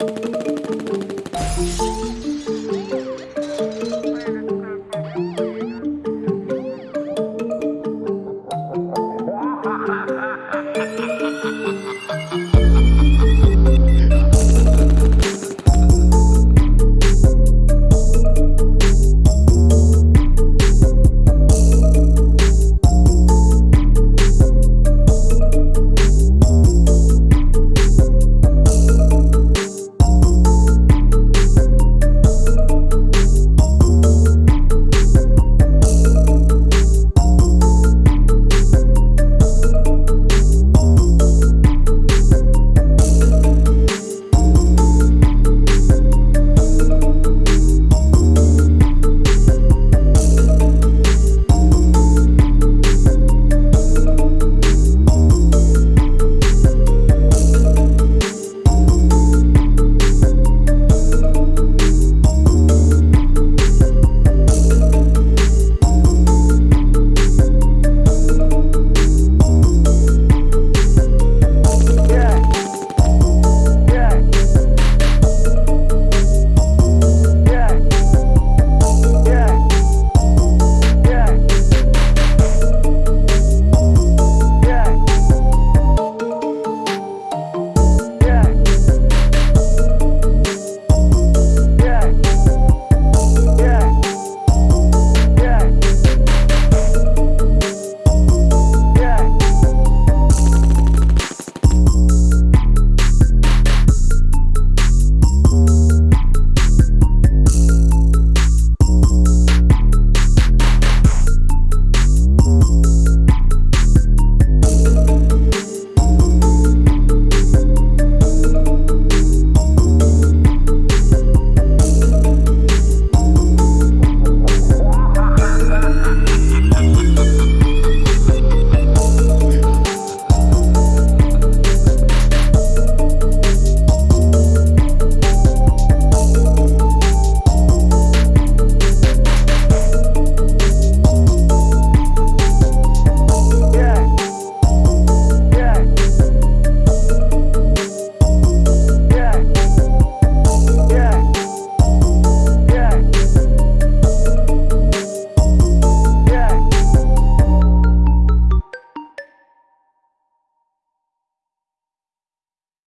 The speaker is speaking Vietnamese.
Ha ha ha ha!